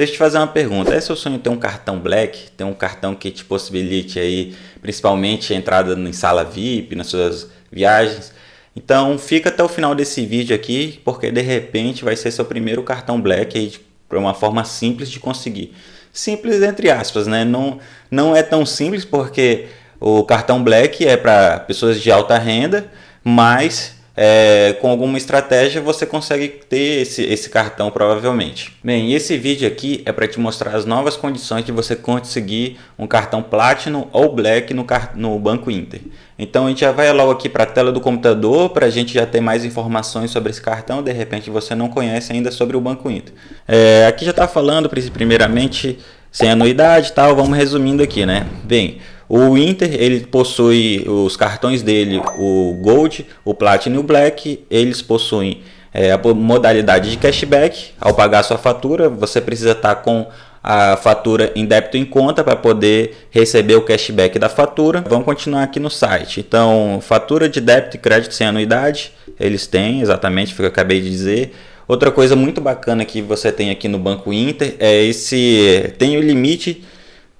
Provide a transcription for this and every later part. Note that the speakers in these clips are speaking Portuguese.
Deixa eu te fazer uma pergunta. É seu sonho ter um cartão Black? Ter um cartão que te possibilite aí, principalmente a entrada em sala VIP, nas suas viagens? Então fica até o final desse vídeo aqui, porque de repente vai ser seu primeiro cartão Black aí, para uma forma simples de conseguir. Simples entre aspas, né? Não, não é tão simples porque o cartão Black é para pessoas de alta renda, mas é, com alguma estratégia você consegue ter esse, esse cartão provavelmente. Bem, esse vídeo aqui é para te mostrar as novas condições de você conseguir um cartão Platinum ou Black no, no Banco Inter. Então a gente já vai logo aqui para a tela do computador para a gente já ter mais informações sobre esse cartão. De repente você não conhece ainda sobre o Banco Inter. É, aqui já está falando primeiramente sem anuidade e tal, vamos resumindo aqui, né? Bem, o Inter, ele possui os cartões dele, o Gold, o Platinum e o Black, eles possuem é, a modalidade de cashback. Ao pagar sua fatura, você precisa estar com a fatura em débito em conta para poder receber o cashback da fatura. Vamos continuar aqui no site. Então, fatura de débito e crédito sem anuidade, eles têm exatamente o que eu acabei de dizer. Outra coisa muito bacana que você tem aqui no Banco Inter é esse tem o limite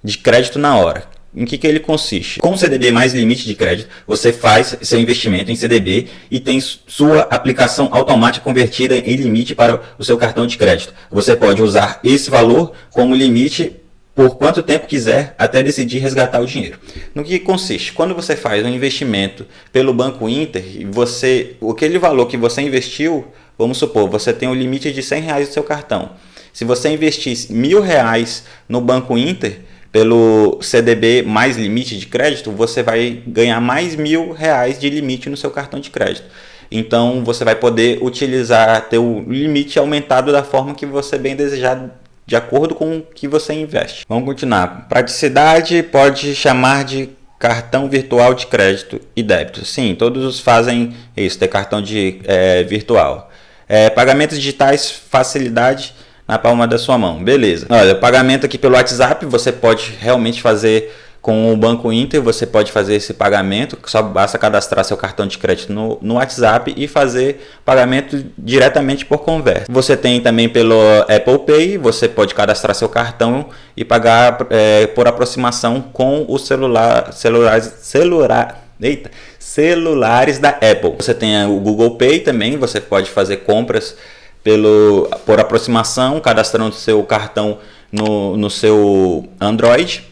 de crédito na hora. Em que, que ele consiste? Com CDB mais limite de crédito, você faz seu investimento em CDB e tem sua aplicação automática convertida em limite para o seu cartão de crédito. Você pode usar esse valor como limite por quanto tempo quiser até decidir resgatar o dinheiro. No que consiste? Quando você faz um investimento pelo Banco Inter, você, aquele valor que você investiu, vamos supor, você tem um limite de 100 reais no seu cartão. Se você investir mil reais no Banco Inter, pelo CDB mais limite de crédito, você vai ganhar mais mil reais de limite no seu cartão de crédito. Então você vai poder utilizar, ter o limite aumentado da forma que você bem desejar, de acordo com o que você investe. Vamos continuar. Praticidade pode chamar de cartão virtual de crédito e débito. Sim, todos fazem isso, ter cartão de é, virtual. É, pagamentos digitais, facilidade na palma da sua mão. Beleza. Olha, pagamento aqui pelo WhatsApp, você pode realmente fazer com o Banco Inter, você pode fazer esse pagamento, só basta cadastrar seu cartão de crédito no, no WhatsApp e fazer pagamento diretamente por conversa. Você tem também pelo Apple Pay, você pode cadastrar seu cartão e pagar é, por aproximação com o celular, celulares, celular, eita, celulares da Apple. Você tem o Google Pay também, você pode fazer compras pelo, por aproximação, cadastrando seu cartão no, no seu Android.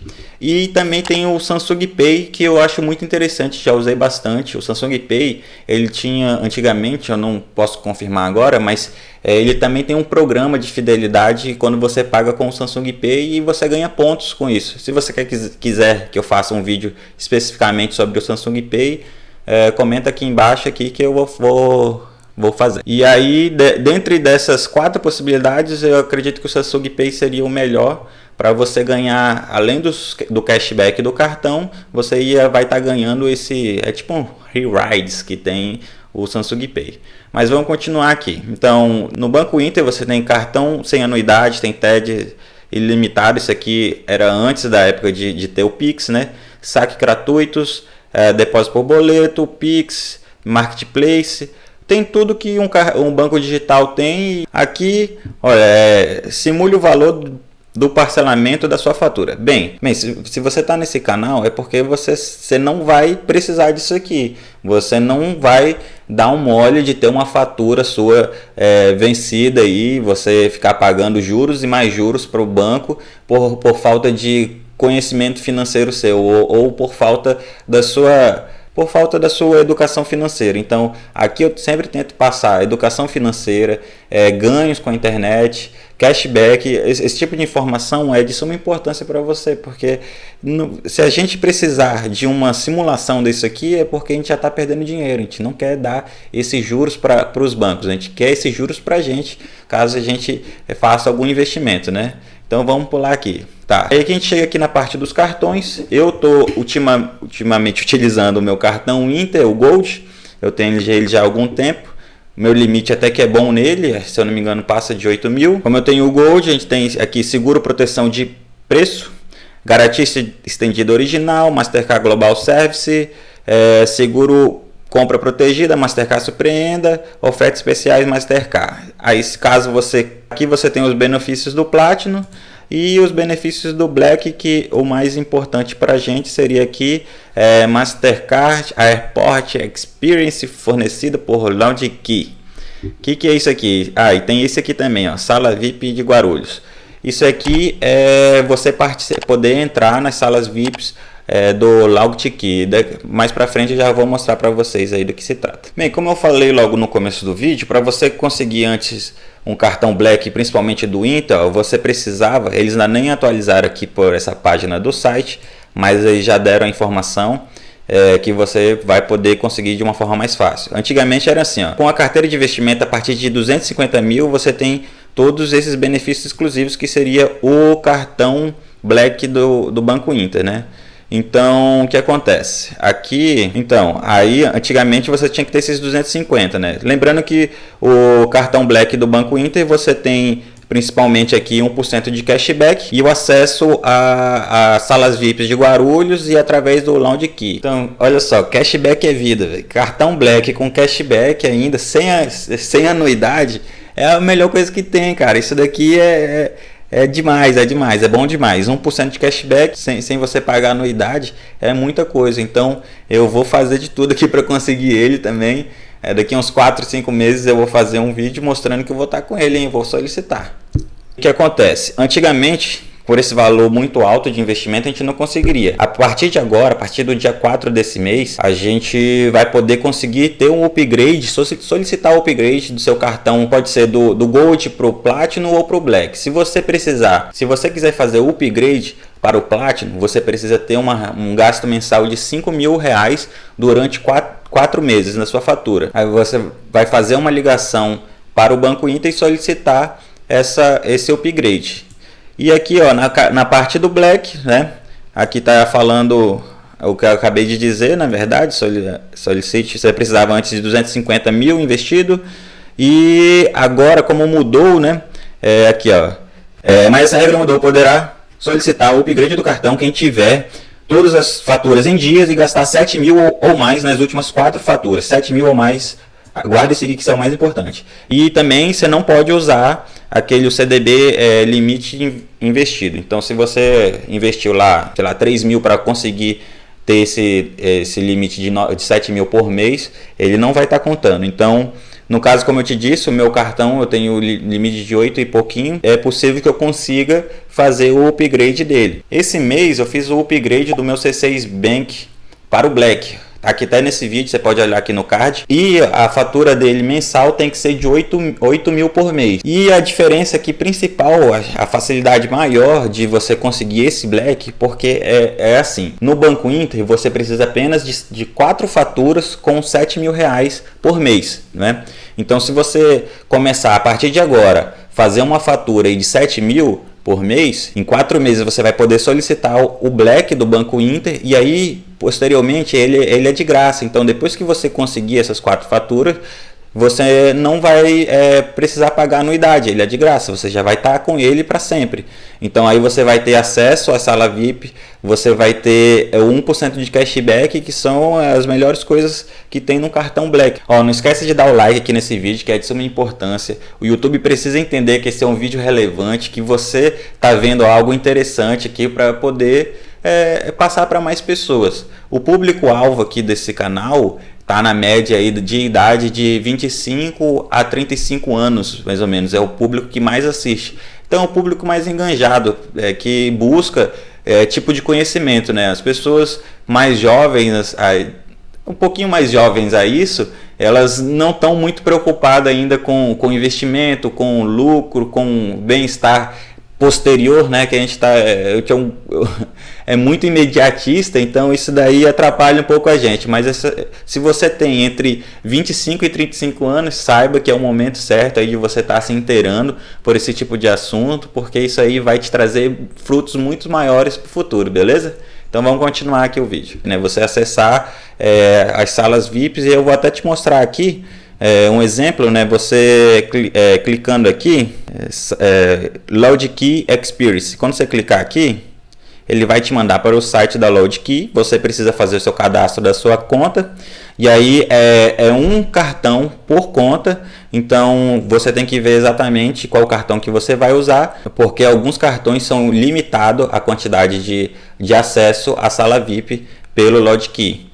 E também tem o Samsung Pay, que eu acho muito interessante, já usei bastante. O Samsung Pay, ele tinha antigamente, eu não posso confirmar agora, mas é, ele também tem um programa de fidelidade quando você paga com o Samsung Pay e você ganha pontos com isso. Se você quer, quiser que eu faça um vídeo especificamente sobre o Samsung Pay, é, comenta aqui embaixo aqui que eu vou, vou fazer. E aí, de, dentre dessas quatro possibilidades, eu acredito que o Samsung Pay seria o melhor para você ganhar, além dos, do cashback do cartão, você ia, vai estar tá ganhando esse, é tipo um re-rides que tem o Samsung Pay. Mas vamos continuar aqui. Então, no Banco Inter você tem cartão sem anuidade, tem TED ilimitado, isso aqui era antes da época de, de ter o Pix, né? Saque gratuitos, é, depósito por boleto, Pix, Marketplace, tem tudo que um, um banco digital tem. Aqui, olha, é, simule o valor do parcelamento da sua fatura. Bem, bem se, se você está nesse canal é porque você, você não vai precisar disso aqui. Você não vai dar um mole de ter uma fatura sua é, vencida e você ficar pagando juros e mais juros para o banco por, por falta de conhecimento financeiro seu ou, ou por falta da sua por falta da sua educação financeira. Então, aqui eu sempre tento passar educação financeira, é, ganhos com a internet, cashback, esse, esse, tipo de informação é de suma importância para você, porque no, se a gente precisar de uma simulação disso aqui, é porque a gente já está perdendo dinheiro, a gente não quer dar esses juros para os bancos, a gente quer esses juros para a gente, caso a gente faça algum investimento, né? Então vamos pular aqui. Tá, aí que a gente chega aqui na parte dos cartões. Eu estou ultima, ultimamente utilizando o meu cartão Inter, o Gold. Eu tenho ele já há algum tempo. Meu limite até que é bom nele, se eu não me engano passa de 8 mil. Como eu tenho o Gold, a gente tem aqui seguro proteção de preço, garantia estendida original, Mastercard Global Service, é, seguro compra protegida, Mastercard surpreenda, ofertas especiais Mastercard. Aí, caso você aqui você tem os benefícios do Platinum e os benefícios do Black, que o mais importante para a gente seria aqui é, Mastercard Airport Experience fornecida por Lounge Key. O que, que é isso aqui? Ah, e tem esse aqui também, ó, Sala VIP de Guarulhos. Isso aqui é você poder entrar nas salas VIPs é, do Logtiki. Mais para frente eu já vou mostrar para vocês aí do que se trata. Bem, como eu falei logo no começo do vídeo, para você conseguir antes um cartão Black, principalmente do Intel, você precisava, eles ainda nem atualizaram aqui por essa página do site, mas eles já deram a informação é, que você vai poder conseguir de uma forma mais fácil. Antigamente era assim, ó, com a carteira de investimento a partir de 250 mil você tem todos esses benefícios exclusivos que seria o cartão Black do, do Banco Inter, né? Então, o que acontece? Aqui, então, aí antigamente você tinha que ter esses 250, né? Lembrando que o cartão Black do Banco Inter você tem principalmente aqui 1% de cashback e o acesso a, a, salas VIPs de Guarulhos e através do Lounge Key. Então, olha só, cashback é vida, véio. cartão Black com cashback ainda, sem, a, sem anuidade, é a melhor coisa que tem, cara. Isso daqui é, é, é demais, é demais, é bom demais. 1% de cashback sem, sem você pagar anuidade é muita coisa. Então, eu vou fazer de tudo aqui para conseguir ele também. É, daqui uns 4, 5 meses eu vou fazer um vídeo mostrando que eu vou estar com ele, hein? Vou solicitar. O que acontece? Antigamente, por esse valor muito alto de investimento, a gente não conseguiria. A partir de agora, a partir do dia 4 desse mês, a gente vai poder conseguir ter um upgrade, solicitar o upgrade do seu cartão, pode ser do, do Gold para o Platinum ou para o Black. Se você precisar, se você quiser fazer o upgrade para o Platinum, você precisa ter uma, um gasto mensal de 5 mil reais durante 4 quatro meses na sua fatura. Aí você vai fazer uma ligação para o Banco Inter e solicitar essa, esse upgrade. E aqui ó, na, na parte do Black, né? Aqui está falando o que eu acabei de dizer, na verdade, solicite, você precisava antes de 250 mil investido e agora como mudou, né? É, aqui ó, é, mas essa regra mudou, poderá solicitar o upgrade do cartão quem tiver todas as faturas em dias e gastar 7 mil ou mais nas últimas quatro faturas. 7 mil ou mais, guarda esse aqui que é o mais importante. E também você não pode usar aquele CDB é, limite investido. Então se você investiu lá, sei lá, 3 mil para conseguir ter esse, esse limite de, de 7 mil por mês, ele não vai estar tá contando. Então no caso, como eu te disse, o meu cartão eu tenho limite de 8 e pouquinho. É possível que eu consiga fazer o upgrade dele. Esse mês eu fiz o upgrade do meu C6 Bank para o Black. Aqui está nesse vídeo, você pode olhar aqui no card. E a fatura dele mensal tem que ser de 8, 8 mil por mês. E a diferença aqui principal, a facilidade maior de você conseguir esse Black, porque é, é assim. No Banco Inter, você precisa apenas de, de 4 faturas com 7 mil reais por mês. Né? Então, se você começar a partir de agora, fazer uma fatura de 7 mil, por mês, em quatro meses você vai poder solicitar o Black do Banco Inter e aí posteriormente ele, ele é de graça. Então depois que você conseguir essas quatro faturas, você não vai é, precisar pagar anuidade, ele é de graça, você já vai estar tá com ele para sempre. Então aí você vai ter acesso à sala VIP, você vai ter 1% é, de cashback, que são as melhores coisas que tem no cartão Black. Ó, não esquece de dar o like aqui nesse vídeo, que é de suma importância. O YouTube precisa entender que esse é um vídeo relevante, que você está vendo algo interessante aqui para poder é, passar para mais pessoas. O público-alvo aqui desse canal está na média aí de idade de 25 a 35 anos, mais ou menos. É o público que mais assiste. Então, é o público mais enganjado, é, que busca é, tipo de conhecimento. Né? As pessoas mais jovens, um pouquinho mais jovens a isso, elas não estão muito preocupadas ainda com, com investimento, com lucro, com bem-estar posterior, né, que a gente está é, um, é muito imediatista, então isso daí atrapalha um pouco a gente. Mas essa, se você tem entre 25 e 35 anos, saiba que é o momento certo aí de você estar tá se inteirando por esse tipo de assunto, porque isso aí vai te trazer frutos muito maiores para o futuro, beleza? Então vamos continuar aqui o vídeo. Né? Você acessar é, as salas VIPs e eu vou até te mostrar aqui é, um exemplo, né, você é, clicando aqui, é, é, Loud Key Experience, quando você clicar aqui, ele vai te mandar para o site da LoadKey, você precisa fazer o seu cadastro da sua conta, e aí é, é um cartão por conta, então você tem que ver exatamente qual cartão que você vai usar, porque alguns cartões são limitados a quantidade de, de acesso à sala VIP pelo LoadKey.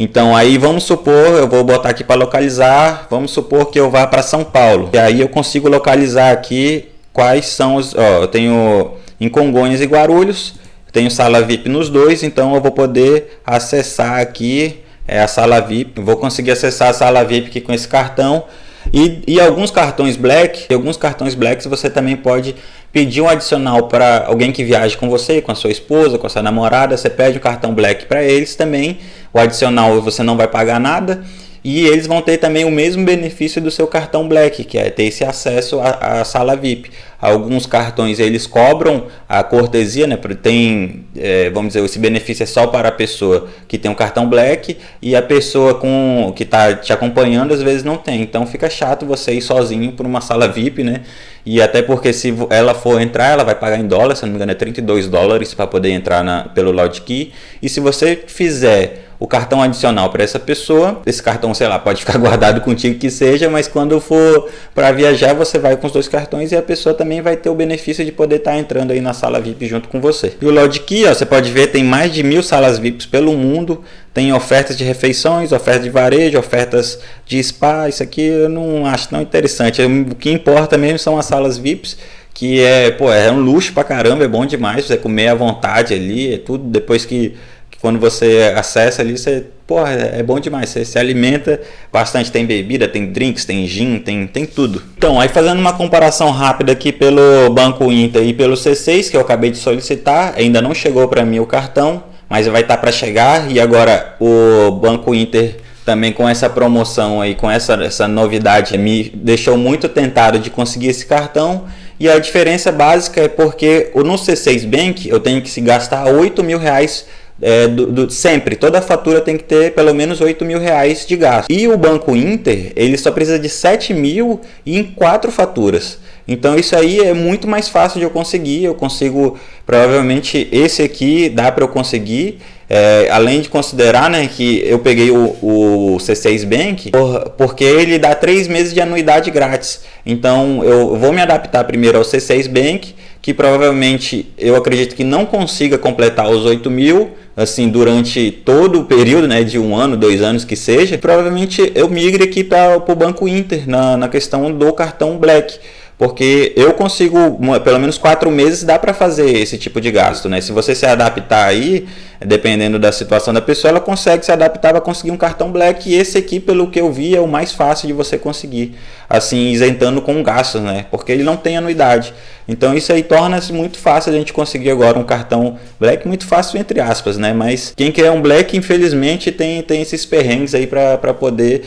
Então aí vamos supor, eu vou botar aqui para localizar, vamos supor que eu vá para São Paulo. E aí eu consigo localizar aqui quais são os, ó, eu tenho em Congonhas e Guarulhos, tenho sala VIP nos dois, então eu vou poder acessar aqui é, a sala VIP, vou conseguir acessar a sala VIP aqui com esse cartão. E, e alguns cartões Black, alguns cartões Blacks você também pode pedir um adicional para alguém que viaje com você, com a sua esposa, com a sua namorada, você pede um cartão Black para eles também. O adicional você não vai pagar nada e eles vão ter também o mesmo benefício do seu cartão Black, que é ter esse acesso à, à sala VIP. Alguns cartões eles cobram a cortesia, né? Tem, é, vamos dizer, esse benefício é só para a pessoa que tem um cartão Black e a pessoa com que está te acompanhando às vezes não tem. Então fica chato você ir sozinho para uma sala VIP, né? E até porque se ela for entrar, ela vai pagar em dólar, se não me engano é 32 dólares para poder entrar na, pelo Key. E se você fizer o cartão adicional para essa pessoa. Esse cartão, sei lá, pode ficar guardado contigo que seja, mas quando for para viajar, você vai com os dois cartões e a pessoa também vai ter o benefício de poder estar tá entrando aí na sala VIP junto com você. E o Lodkey, ó, você pode ver, tem mais de mil salas VIPs pelo mundo. Tem ofertas de refeições, ofertas de varejo, ofertas de spa. Isso aqui eu não acho tão interessante. O que importa mesmo são as salas VIPs que é, pô, é um luxo pra caramba, é bom demais você comer à vontade ali, é tudo depois que quando você acessa ali, você, porra, é bom demais, você se alimenta bastante, tem bebida, tem drinks, tem gin, tem, tem tudo. Então, aí fazendo uma comparação rápida aqui pelo Banco Inter e pelo C6, que eu acabei de solicitar, ainda não chegou para mim o cartão, mas vai estar tá para chegar, e agora o Banco Inter também com essa promoção aí, com essa, essa novidade, me deixou muito tentado de conseguir esse cartão, e a diferença básica é porque no C6 Bank eu tenho que se gastar 8 mil reais é, do, do, sempre, toda fatura tem que ter pelo menos 8 mil reais de gasto. E o Banco Inter, ele só precisa de 7 mil em quatro faturas. Então isso aí é muito mais fácil de eu conseguir, eu consigo, provavelmente esse aqui dá para eu conseguir, é, além de considerar né, que eu peguei o, o C6 Bank, por, porque ele dá três meses de anuidade grátis. Então eu vou me adaptar primeiro ao C6 Bank, que provavelmente eu acredito que não consiga completar os 8 mil, assim, durante todo o período, né, de um ano, dois anos que seja, provavelmente eu migre aqui para o Banco Inter, na, na questão do cartão Black porque eu consigo, pelo menos quatro meses dá para fazer esse tipo de gasto, né? Se você se adaptar aí, dependendo da situação da pessoa, ela consegue se adaptar para conseguir um cartão Black e esse aqui, pelo que eu vi, é o mais fácil de você conseguir, assim, isentando com gastos, né? Porque ele não tem anuidade. Então isso aí torna-se muito fácil a gente conseguir agora um cartão Black, muito fácil entre aspas, né? Mas quem quer um Black, infelizmente, tem, tem esses perrengues aí para poder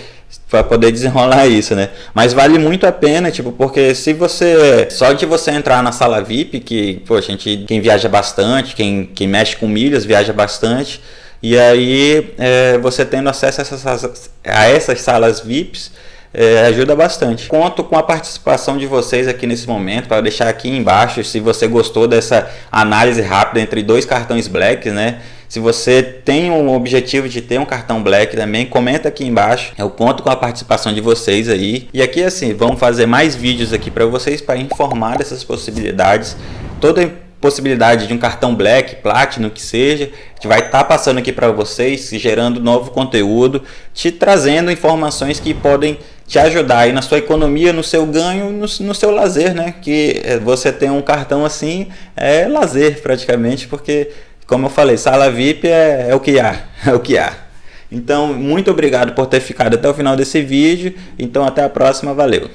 para poder desenrolar isso, né? Mas vale muito a pena, tipo, porque se você só de você entrar na sala VIP, que, pô, gente quem viaja bastante, quem, quem mexe com milhas viaja e aí é, você tendo acesso a essas, a essas salas VIPs é, ajuda bastante. Conto com a participação de vocês aqui nesse momento para deixar aqui embaixo se você gostou dessa análise rápida entre dois cartões Black, né? Se você tem um objetivo de ter um cartão Black também, comenta aqui embaixo. Eu conto com a participação de vocês aí. E aqui assim, vamos fazer mais vídeos aqui para vocês para informar dessas possibilidades. Toda possibilidade de um cartão Black, Platinum, que seja, gente vai estar tá passando aqui para vocês, gerando novo conteúdo, te trazendo informações que podem te ajudar aí na sua economia, no seu ganho, no, no seu lazer, né? Que eh, você tem um cartão assim, é lazer praticamente, porque como eu falei, sala VIP é, é o que há, é o que há. Então, muito obrigado por ter ficado até o final desse vídeo. Então, até a próxima, valeu!